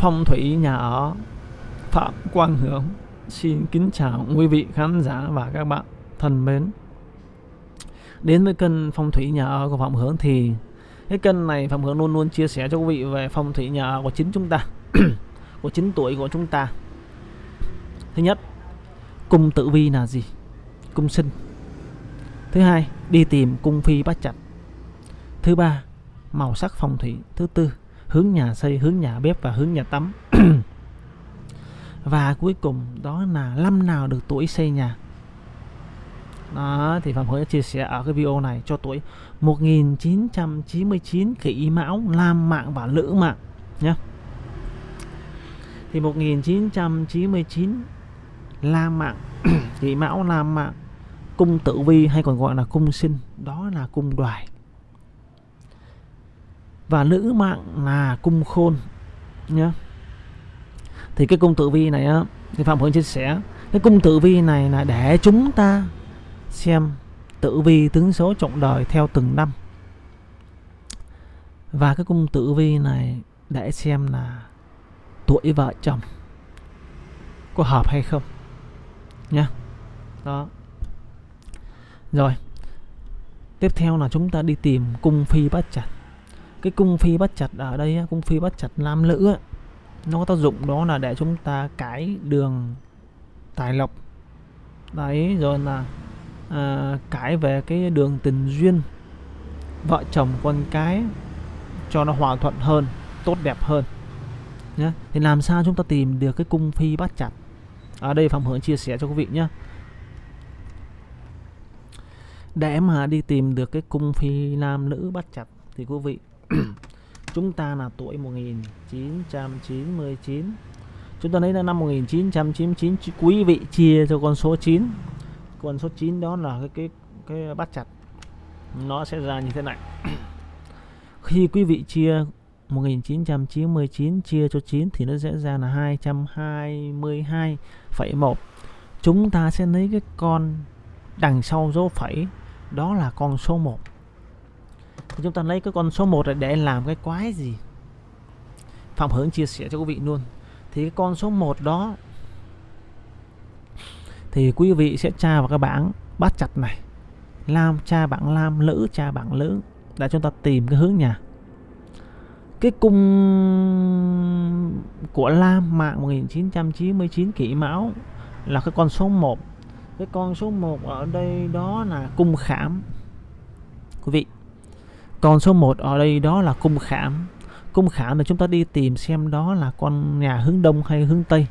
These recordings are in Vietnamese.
phong thủy nhà ở Phạm Quang hướng xin kính chào quý vị khán giả và các bạn thân mến. Đến với kênh phong thủy nhà ở của Phạm hướng thì cái kênh này Phạm hướng luôn luôn chia sẻ cho quý vị về phong thủy nhà ở của chính chúng ta, của chính tuổi của chúng ta. Thứ nhất, cung tử vi là gì? Cung sinh. Thứ hai, đi tìm cung phi bát chặt thứ ba, màu sắc phong thủy. Thứ tư hướng nhà xây hướng nhà bếp và hướng nhà tắm. Và cuối cùng đó là năm nào được tuổi xây nhà. Đó thì Phạm Hữu chia sẻ ở cái video này cho tuổi 1999 kỷ mão lam mạng và lữ mạng nhé thì 1999 lam mạng kỷ mão lam mạng cung tử vi hay còn gọi là cung sinh đó là cung đoài và nữ mạng là cung khôn nhé thì cái cung tử vi này á, thì phạm hữu chia sẻ, cái cung tử vi này là để chúng ta xem tử vi tướng số trọng đời theo từng năm. Và cái cung tử vi này để xem là tuổi vợ chồng có hợp hay không, nhá. Đó. Rồi, tiếp theo là chúng ta đi tìm cung phi bát chặt cái cung phi bắt chặt ở đây cung phi bắt chặt nam nữ nó có tác dụng đó là để chúng ta cái đường tài lộc. Đấy rồi là à, cái về cái đường tình duyên. Vợ chồng con cái cho nó hòa thuận hơn tốt đẹp hơn. Nhé thì làm sao chúng ta tìm được cái cung phi bắt chặt ở đây phạm hưởng chia sẻ cho quý vị nhé để mà đi tìm được cái cung phi nam nữ bắt chặt thì quý vị chúng ta là tuổi 1999 chúng ta lấy là năm 1999 quý vị chia cho con số 9 con số 9 đó là cái cái cái bắt chặt. Nó sẽ ra như thế này. Khi quý vị chia 1999 chia cho 9 thì nó sẽ ra là 222,1 chúng ta sẽ lấy cái con đằng sau dấu phẩy đó là con số 1 thì chúng ta lấy cái con số 1 này để làm cái quái gì? Phạm Hướng chia sẻ cho quý vị luôn. Thì cái con số 1 đó, thì quý vị sẽ tra vào cái bảng bát chặt này. Lam tra bảng lam, lữ tra bảng lữ, để chúng ta tìm cái hướng nhà. Cái cung của Lam mạng 1999 kỷ mão là cái con số 1 cái con số 1 ở đây đó là cung khảm. Quý vị còn số 1 ở đây đó là cung khảm. Cung khảm là chúng ta đi tìm xem đó là con nhà hướng đông hay hướng tây.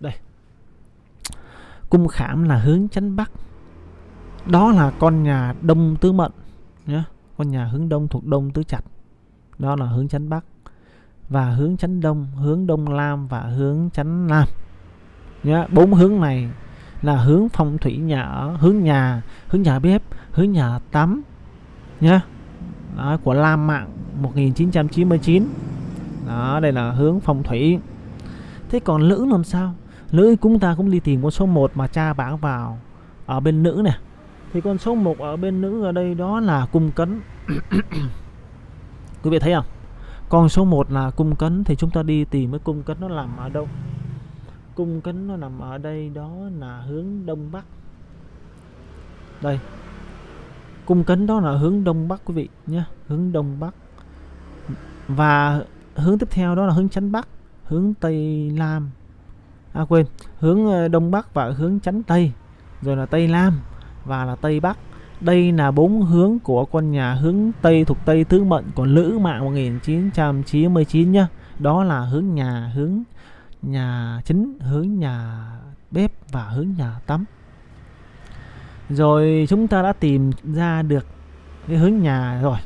Đây. Cung khảm là hướng chánh bắc. Đó là con nhà đông tứ mệnh nhé con nhà hướng đông thuộc đông tứ chặt đó là hướng chánh bắc. Và hướng chánh đông hướng đông lam và hướng chánh nam. Nhá, bốn hướng này là hướng phong thủy nhà ở hướng nhà hướng nhà bếp hướng nhà tắm nhá. Đó, của Lam Mạng 1999 đó đây là hướng phong thủy. Thế còn nữ làm sao? Nữ chúng ta cũng đi tìm con số 1 mà cha bảng vào ở bên nữ này thì con số 1 ở bên nữ ở đây đó là cung cấn. Quý vị thấy không? Con số 1 là cung cấn thì chúng ta đi tìm cái cung cấn nó làm ở đâu? Cung kính nó nằm ở đây, đó là hướng đông bắc. Đây, cung kính đó là hướng đông bắc, quý vị nhé, hướng đông bắc. Và hướng tiếp theo đó là hướng chánh bắc, hướng tây nam à quên, hướng ờ, đông bắc và hướng chánh tây, rồi là tây nam và là tây bắc. Đây là bốn hướng của con nhà hướng tây thuộc tây tứ mệnh của lữ mạng 1999 nhá. Đó là hướng nhà, hướng nhà chính, hướng nhà bếp và hướng nhà tắm. Rồi chúng ta đã tìm ra được cái hướng nhà rồi.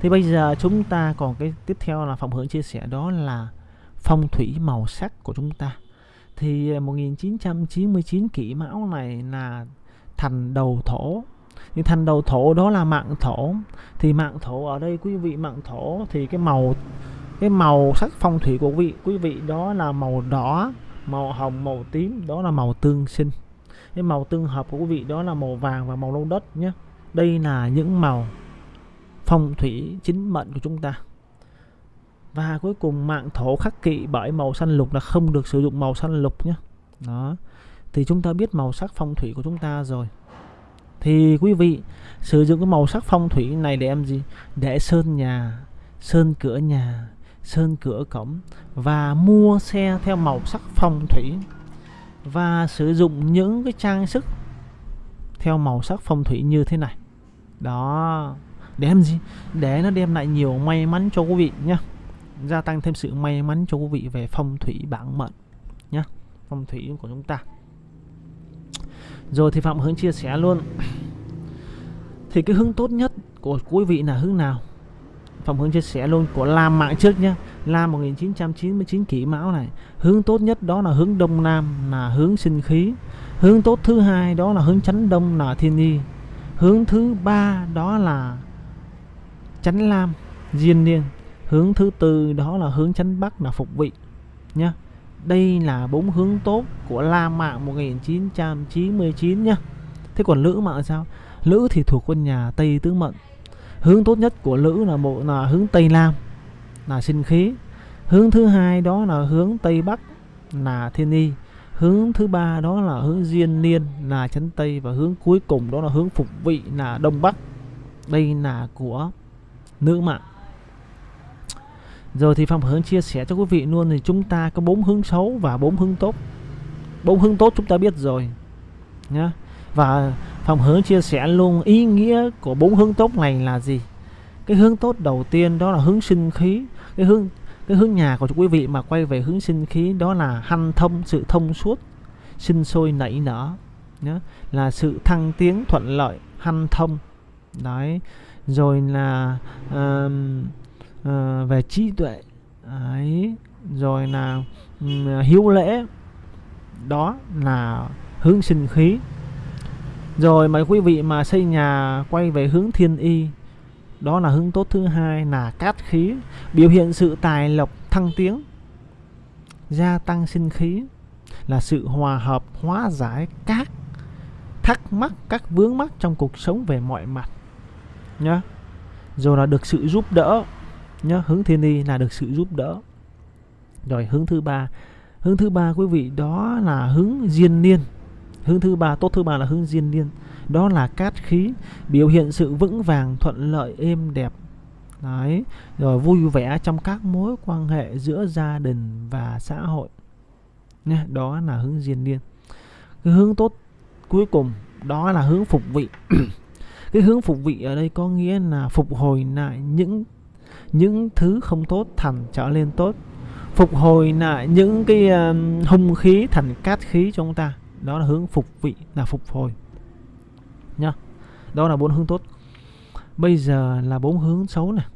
Thì bây giờ chúng ta còn cái tiếp theo là phòng hướng chia sẻ, đó là phong thủy màu sắc của chúng ta. Thì à, 1999 kỷ mão này là thành đầu thổ. Thì thành đầu thổ đó là mạng thổ. Thì mạng thổ ở đây, quý vị, mạng thổ thì cái màu cái màu sắc phong thủy của quý vị quý vị đó là màu đỏ, màu hồng, màu tím, đó là màu tương sinh. Cái màu tương hợp của quý vị đó là màu vàng và màu nâu đất nhé. Đây là những màu phong thủy chính mệnh của chúng ta. Và cuối cùng mạng thổ khắc kỵ bởi màu xanh lục là không được sử dụng màu xanh lục nhé. Đó. Thì chúng ta biết màu sắc phong thủy của chúng ta rồi. Thì quý vị, sử dụng cái màu sắc phong thủy này để em gì? Để sơn nhà, sơn cửa nhà sơn cửa cổng và mua xe theo màu sắc phong thủy và sử dụng những cái trang sức theo màu sắc phong thủy như thế này. Đó để làm gì? Để nó đem lại nhiều may mắn cho quý vị nhé gia tăng thêm sự may mắn cho quý vị về phong thủy bản mệnh nhé phong thủy của chúng ta. Rồi thì phạm hướng chia sẻ luôn. Thì cái hướng tốt nhất của quý vị là hướng nào? Phạm hướng chia sẻ luôn của lam mạng trước nhé lam 1999 kỷ mão này hướng tốt nhất đó là hướng đông nam là hướng sinh khí. Hướng tốt thứ hai đó là hướng chánh đông là thiên y hướng thứ ba đó là chánh lam diên niên. Hướng thứ tư đó là hướng chánh bắc là phục vị nhé, đây là bốn hướng tốt của Lam Mạng 1999 nhé, thế còn Lữ Mạng sao? Lữ thì thuộc quân nhà Tây Tứ Mệnh hướng tốt nhất của Lữ là bộ là hướng Tây nam, là sinh khí. Hướng thứ hai đó là hướng Tây Bắc, là thiên y. Hướng thứ ba đó là hướng diên niên, là chấn tây. Và hướng cuối cùng đó là hướng phục vị, là đông bắc. Đây là của nữ mạng. Rồi thì Phạm Hướng chia sẻ cho quý vị luôn thì chúng ta có bốn hướng xấu và bốn hướng tốt. Bốn hướng tốt chúng ta biết rồi, nhá. Và Phạm Hướng chia sẻ luôn ý nghĩa của bốn hướng tốt này là gì. Cái hướng tốt đầu tiên đó là hướng sinh khí, cái hướng cái hướng nhà của quý vị mà quay về hướng sinh khí đó là hanh thông sự thông suốt, sinh sôi nảy nở nhá, là sự thăng tiến thuận lợi, hanh thông. Đấy. Rồi là uh, uh, về trí tuệ ấy rồi là um, hiếu lễ đó là hướng sinh khí rồi mấy quý vị mà xây nhà quay về hướng thiên y. Đó là hướng tốt thứ hai là cát khí, biểu hiện sự tài lộc thăng tiến, gia tăng sinh khí, là sự hòa hợp, hóa giải các thắc mắc, các vướng mắc trong cuộc sống về mọi mặt, nhá. Rồi là được sự giúp đỡ, nhá. Hướng thiên y là được sự giúp đỡ. Rồi hướng thứ ba. Hướng thứ ba, quý vị, đó là hướng diên niên hướng thứ ba tốt thứ ba là hướng diên niên. Đó là cát khí biểu hiện sự vững vàng thuận lợi êm đẹp. Đấy rồi vui vẻ trong các mối quan hệ giữa gia đình và xã hội. Nha, đó là hướng diên niên. Cái hướng tốt cuối cùng đó là hướng phục vị. Cái hướng phục vị ở đây có nghĩa là phục hồi lại những những thứ không tốt thành trở lên tốt. Phục hồi lại những cái uh, hung khí thành cát khí cho chúng ta đó là hướng phục vị, là phục hồi. Nhá. Đó là bốn hướng tốt. Bây giờ là bốn hướng xấu này,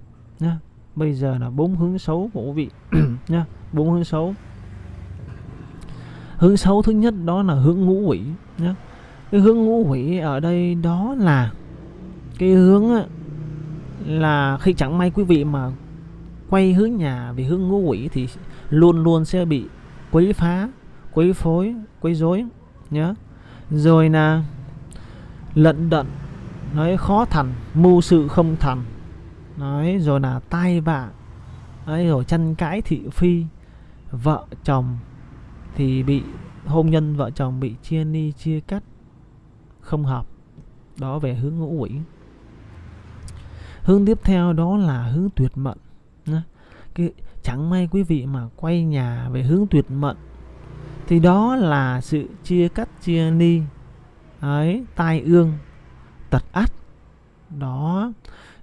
nhá. Bây giờ là bốn hướng xấu của quý vị, nhá. Bốn hướng xấu. Hướng xấu thứ nhất đó là hướng ngũ quỷ, nhá. Cái hướng ngũ quỷ ở đây đó là cái hướng là khi chẳng may quý vị mà quay hướng nhà về hướng ngũ quỷ thì luôn luôn sẽ bị quấy phá, quấy phối, quấy rối nhớ. Rồi là lận đận, nói khó thành, mưu sự không thành. Nói, rồi là tai vạ, ấy, rồi tranh cãi thị phi, vợ chồng thì bị, hôn nhân vợ chồng bị chia ni, chia cắt, không hợp. Đó về hướng ngũ quỷ. Hướng tiếp theo đó là hướng tuyệt mệnh cái, chẳng may quý vị mà quay nhà về hướng tuyệt mệnh thì đó là sự chia cắt, chia ni. Ấy, tai ương, tật ắt. Đó.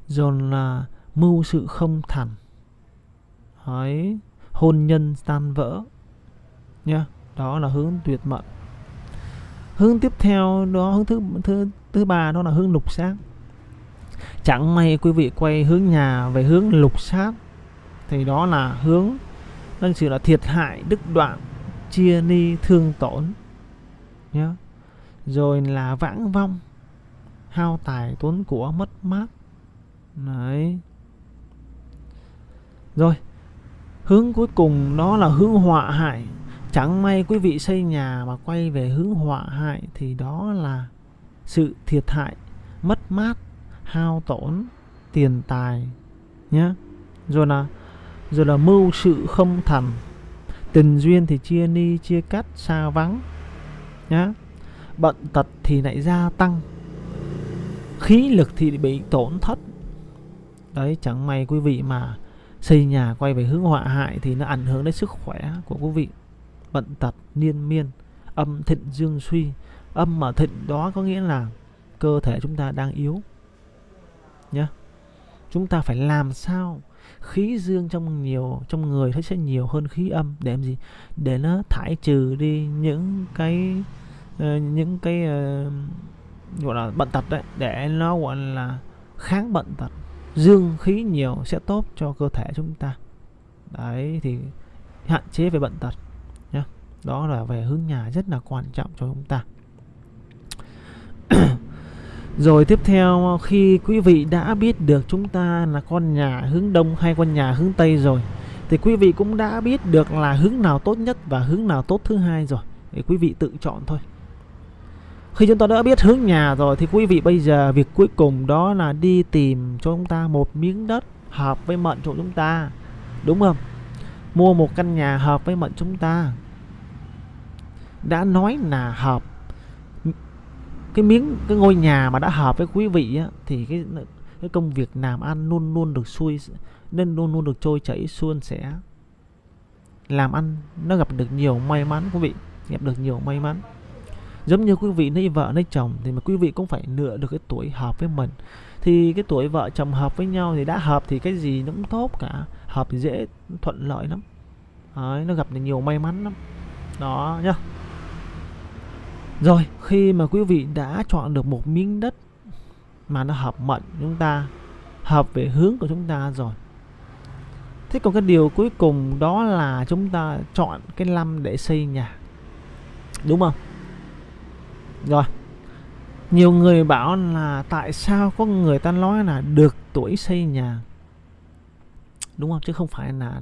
Rồi là mưu sự không thành. Ấy, hôn nhân tan vỡ. Nha đó là hướng tuyệt mệnh hướng tiếp theo đó, hướng thứ thứ thứ ba đó là hướng lục sát chẳng may quý vị quay hướng nhà về hướng lục sát thì đó là hướng nên sự là thiệt hại đức đoạn chia ni thương tổn. Nhé rồi là vãng vong. Hao tài tốn của mất mát. Đấy. Rồi. Hướng cuối cùng đó là hướng họa hại. Chẳng may quý vị xây nhà mà quay về hướng họa hại thì đó là sự thiệt hại, mất mát, hao tổn, tiền tài. Nhé rồi là rồi là mưu sự không thành tình duyên thì chia ni, chia cắt, xa vắng, nhá. Bận tật thì lại gia tăng. Khí lực thì bị tổn thất. Đấy, chẳng may quý vị mà xây nhà quay về hướng họa hại thì nó ảnh hưởng đến sức khỏe của quý vị. Bận tật niên miên, âm thịnh dương suy. Âm mà thịnh đó có nghĩa là cơ thể chúng ta đang yếu nhé chúng ta phải làm sao khí dương trong nhiều trong người nó sẽ nhiều hơn khí âm. Để làm gì? Để nó thải trừ đi những cái uh, những cái uh, gọi là bệnh tật đấy. Để nó gọi là kháng bệnh tật. Dương khí nhiều sẽ tốt cho cơ thể chúng ta. Đấy thì hạn chế về bệnh tật nhé đó là về hướng nhà rất là quan trọng cho chúng ta rồi tiếp theo, khi quý vị đã biết được chúng ta là con nhà hướng đông hay con nhà hướng tây rồi, thì quý vị cũng đã biết được là hướng nào tốt nhất và hướng nào tốt thứ hai rồi. Thì quý vị tự chọn thôi. Khi chúng ta đã biết hướng nhà rồi, thì quý vị bây giờ việc cuối cùng đó là đi tìm cho chúng ta một miếng đất hợp với mệnh của chúng ta. Đúng không? Mua một căn nhà hợp với mệnh chúng ta. Đã nói là hợp cái miếng cái ngôi nhà mà đã hợp với quý vị á, thì cái cái công việc làm ăn luôn luôn được xuôi nên luôn luôn được trôi chảy suôn sẻ. Làm ăn nó gặp được nhiều may mắn quý vị gặp được nhiều may mắn. Giống như quý vị lấy vợ lấy chồng thì mà quý vị cũng phải lựa được cái tuổi hợp với mình. Thì cái tuổi vợ chồng hợp với nhau thì đã hợp thì cái gì nó cũng tốt cả. Hợp thì dễ thuận lợi lắm. Đấy, nó gặp được nhiều may mắn lắm. Đó nhá rồi, khi mà quý vị đã chọn được một miếng đất mà nó hợp mệnh chúng ta, hợp về hướng của chúng ta rồi, thế còn cái điều cuối cùng đó là chúng ta chọn cái lâm để xây nhà. Đúng không? Rồi, nhiều người bảo là tại sao có người ta nói là được tuổi xây nhà? Đúng không? Chứ không phải là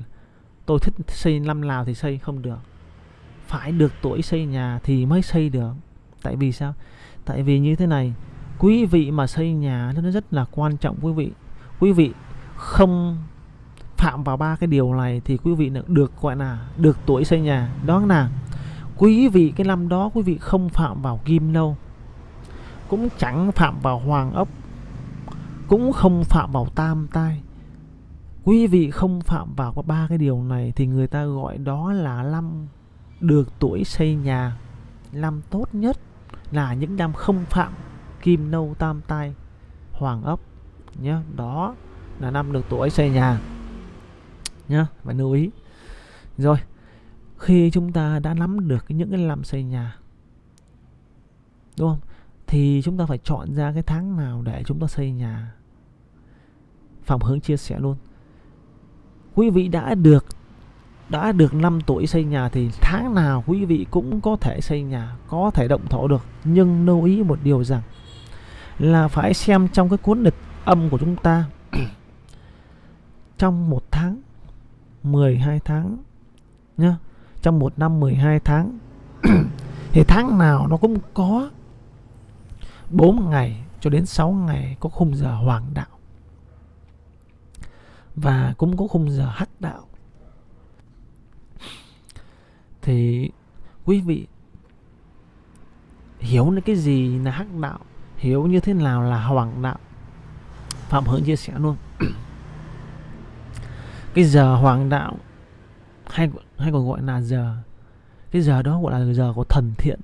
tôi thích xây năm nào thì xây, không được. Phải được tuổi xây nhà thì mới xây được tại vì sao? Tại vì như thế này, quý vị mà xây nhà nó rất là quan trọng quý vị. Quý vị không phạm vào ba cái điều này thì quý vị được, gọi là, được tuổi xây nhà. Đó là quý vị, cái năm đó quý vị không phạm vào kim lâu cũng chẳng phạm vào hoàng ốc, cũng không phạm vào tam tai. Quý vị không phạm vào ba cái điều này thì người ta gọi đó là năm được tuổi xây nhà, năm tốt nhất là những năm không phạm kim nâu tam tai, hoàng ốc nhé đó là năm được tuổi xây nhà, nhá phải lưu ý. Rồi, khi chúng ta đã nắm được những cái làm xây nhà, đúng không? Thì chúng ta phải chọn ra cái tháng nào để chúng ta xây nhà. Phạm Hướng chia sẻ luôn. Quý vị đã được đã được 5 tuổi xây nhà thì tháng nào quý vị cũng có thể xây nhà, có thể động thổ được. Nhưng lưu ý một điều rằng là phải xem trong cái cuốn lịch âm của chúng ta. Trong một tháng 12 tháng nhá, trong một năm 12 tháng thì tháng nào nó cũng có. 4 ngày cho đến 6 ngày có khung giờ hoàng đạo. Và cũng có khung giờ hắc đạo thì quý vị hiểu những cái gì là hắc đạo, hiểu như thế nào là hoàng đạo. Phạm hưởng chia sẻ luôn. Cái giờ hoàng đạo hay hay còn gọi là giờ, cái giờ đó gọi là giờ của thần thiện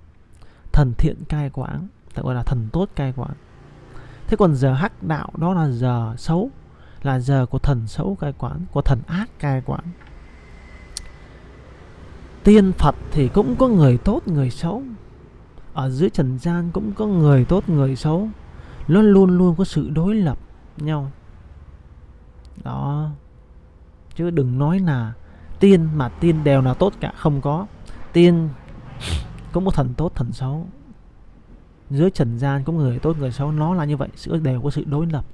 thần thiện cai quản tại gọi là thần tốt cai quản. Thế còn giờ hắc đạo đó là giờ xấu, là giờ của thần xấu cai quản, của thần ác cai quản tiên phật thì cũng có người tốt, người xấu. Ở dưới trần gian cũng có người tốt, người xấu. Nó luôn luôn có sự đối lập nhau. Đó. Chứ đừng nói là tiên mà tiên đều là tốt cả, không có. Tiên cũng có thần tốt, thần xấu. Dưới trần gian cũng người tốt, người xấu. Nó là như vậy, sự đều có sự đối lập.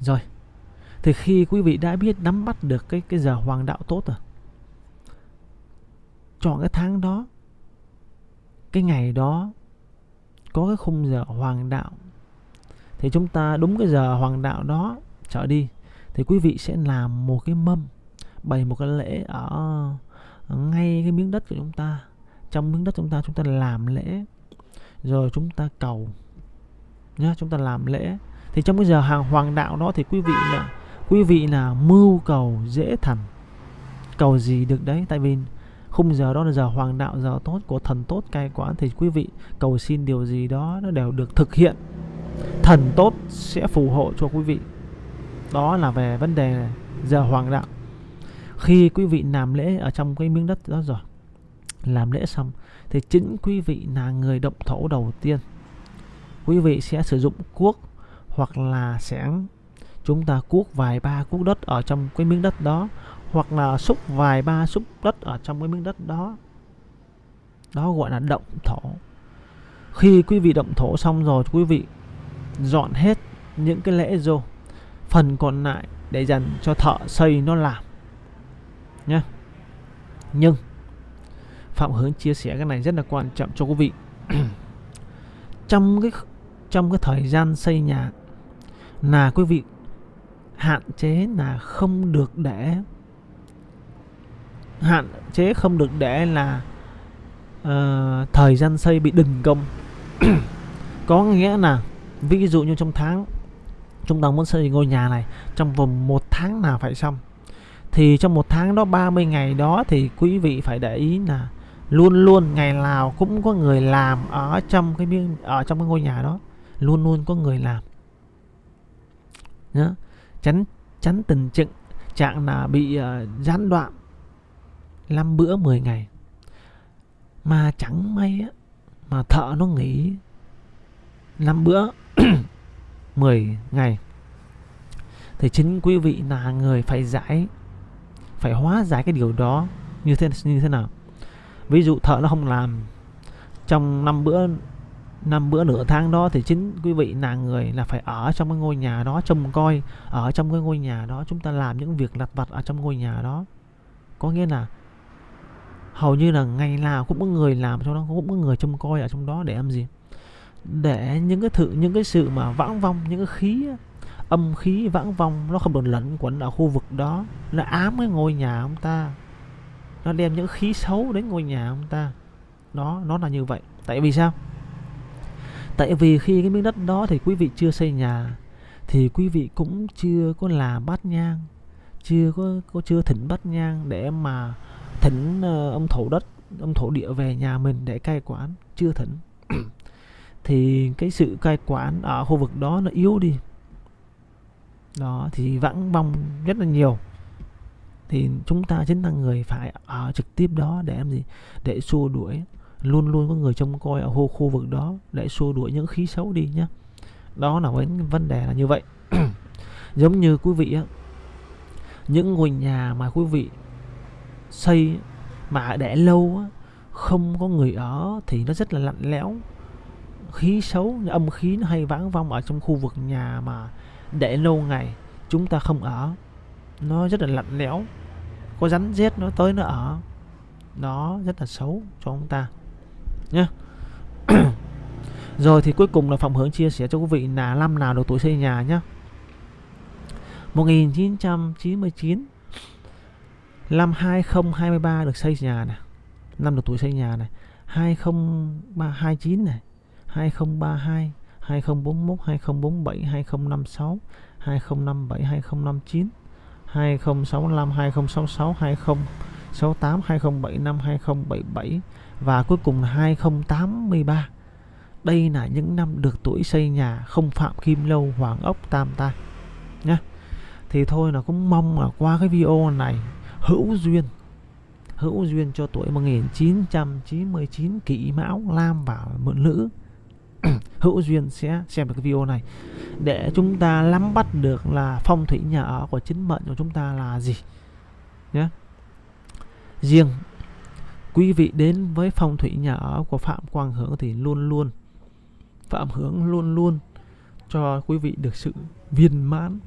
Rồi. Thì khi quý vị đã biết nắm bắt được cái cái giờ hoàng đạo tốt rồi chọn cái tháng đó. Cái ngày đó có cái khung giờ hoàng đạo. Thì chúng ta đúng cái giờ hoàng đạo đó trở đi thì quý vị sẽ làm một cái mâm bày một cái lễ ở, ở ngay cái miếng đất của chúng ta. Trong miếng đất chúng ta chúng ta làm lễ rồi chúng ta cầu nhá chúng ta làm lễ. Thì trong cái giờ hàng hoàng đạo đó thì quý vị là quý vị là mưu cầu dễ thành. Cầu gì được đấy? Tại vì khung giờ đó là giờ hoàng đạo, giờ tốt của thần tốt cai quản. Thì quý vị cầu xin điều gì đó, nó đều được thực hiện. Thần tốt sẽ phù hộ cho quý vị. Đó là về vấn đề giờ hoàng đạo. Khi quý vị làm lễ ở trong cái miếng đất đó rồi, làm lễ xong, thì chính quý vị là người động thổ đầu tiên. Quý vị sẽ sử dụng cuốc hoặc là sẽ chúng ta cuốc vài ba cuốc đất ở trong cái miếng đất đó hoặc là xúc vài ba xúc đất ở trong cái miếng đất đó. Đó gọi là động thổ. Khi quý vị động thổ xong rồi, quý vị dọn hết những cái lễ vô phần còn lại để dành cho thợ xây nó làm nhé nhưng, phạm hướng chia sẻ cái này rất là quan trọng cho quý vị. Trong cái trong cái thời gian xây nhà, là quý vị hạn chế là không được để hạn chế không được để là uh, thời gian xây bị đình công. Có nghĩa là ví dụ như trong tháng chúng ta muốn xây ngôi nhà này trong vòng một tháng nào phải xong. Thì trong một tháng đó 30 ngày đó thì quý vị phải để ý là luôn luôn ngày nào cũng có người làm ở trong cái miếng ở trong cái ngôi nhà đó. Luôn luôn có người làm. Nhớ tránh tránh tình trạng trạng là bị uh, gián đoạn. 5 bữa 10 ngày. Mà chẳng may á, mà thợ nó nghỉ 5 bữa 10 ngày. Thì chính quý vị là người phải giải, phải hóa giải cái điều đó như thế như thế nào? Ví dụ thợ nó không làm, trong năm bữa năm bữa nửa tháng đó thì chính quý vị là người là phải ở trong cái ngôi nhà đó, trông coi ở trong cái ngôi nhà đó, chúng ta làm những việc lặt vặt ở trong ngôi nhà đó. Có nghĩa là hầu như là ngày nào cũng có người làm trong đó cũng có người trông coi ở trong đó để làm gì? Để những cái thử những cái sự mà vãng vong những cái khí âm khí vãng vong nó không được lẫn quẩn ở khu vực đó. Nó ám cái ngôi nhà ông ta. Nó đem những khí xấu đến ngôi nhà ông ta. Đó nó là như vậy. Tại vì sao? Tại vì khi cái miếng đất đó thì quý vị chưa xây nhà thì quý vị cũng chưa có làm bát nhang chưa có, có chưa thỉnh bát nhang để mà thỉnh uh, ông thổ đất ông thổ địa về nhà mình để cai quản. Chưa thỉnh. Thì cái sự cai quản ở khu vực đó nó yếu đi. Đó thì vãng vong rất là nhiều. Thì chúng ta chính là người phải ở trực tiếp đó để làm gì? Để xua đuổi. Luôn luôn có người trông coi ở khu khu vực đó để xua đuổi những khí xấu đi nhé đó là vấn vấn đề là như vậy. Giống như quý vị á những ngôi nhà mà quý vị xây mà để lâu á, không có người ở thì nó rất là lạnh lẽo. Khí xấu âm khí nó hay vắng vong ở trong khu vực nhà mà để lâu ngày chúng ta không ở. Nó rất là lạnh lẽo. Có rắn rết nó tới nó ở. Nó rất là xấu cho chúng ta. Nhé rồi thì cuối cùng là phòng hướng chia sẻ cho quý vị là năm nào độ tuổi xây nhà nhé 1999 năm 2023 được xây nhà này năm được tuổi xây nhà này 2029 này 2032 2041 2047 2056 2057 2059 2065 2066 2068 2075 2077 và cuối cùng là 2083 đây là những năm được tuổi xây nhà không phạm kim lâu hoàng ốc tam ta nhé thì thôi là cũng mong là qua cái video này hữu duyên hữu duyên cho tuổi 1999 kỷ mão, lam và mượn nữ hữu duyên sẽ xem được cái video này. Để chúng ta nắm bắt được là phong thủy nhà ở của chính mệnh của chúng ta là gì? Nhé riêng quý vị đến với phong thủy nhà ở của phạm quang hưởng thì luôn luôn, phạm hưởng luôn luôn cho quý vị được sự viên mãn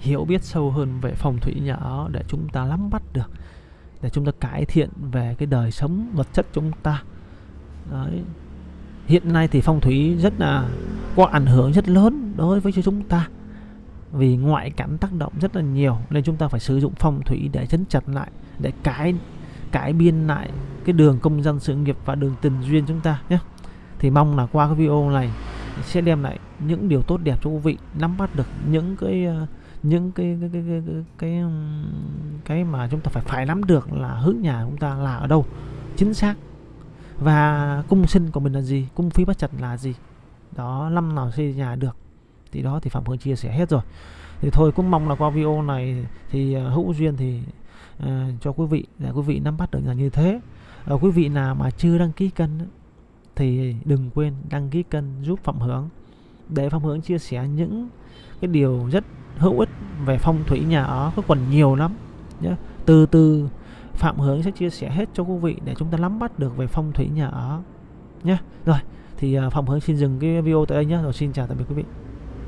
hiểu biết sâu hơn về phong thủy nhà ở để chúng ta nắm bắt được, để chúng ta cải thiện về cái đời sống vật chất chúng ta Đấy. hiện nay thì phong thủy rất là, có ảnh hưởng rất lớn đối với chúng ta, vì ngoại cảnh tác động rất là nhiều, nên chúng ta phải sử dụng phong thủy để chấn chặt lại, để cải cải biên lại cái đường công dân sự nghiệp và đường tình duyên chúng ta nhé thì mong là qua cái video này sẽ đem lại những điều tốt đẹp cho quý vị, nắm bắt được những cái ờ, những cái cái cái cái, cái, cái, mà chúng ta phải phải nắm được là hướng nhà chúng ta là ở đâu. Chính xác. Và cung sinh của mình là gì? Cung phí bất chặt là gì? Đó năm nào xây nhà được? Thì đó thì phạm hương chia sẻ hết rồi. Thì thôi cũng mong là qua video này thì ờ, hữu duyên thì uh, cho quý vị để quý vị nắm bắt được là như thế. Uh, quý vị nào mà chưa đăng ký kênh thì đừng quên đăng ký kênh giúp phạm hướng để phạm hướng chia sẻ những cái điều rất hữu ích về phong thủy nhà ở, có còn nhiều lắm nhé từ từ, phạm hướng sẽ chia sẻ hết cho quý vị để chúng ta nắm bắt được về phong thủy nhà ở nhé rồi, thì à, phạm hướng xin dừng cái video tại đây nhé rồi xin chào tạm biệt quý vị.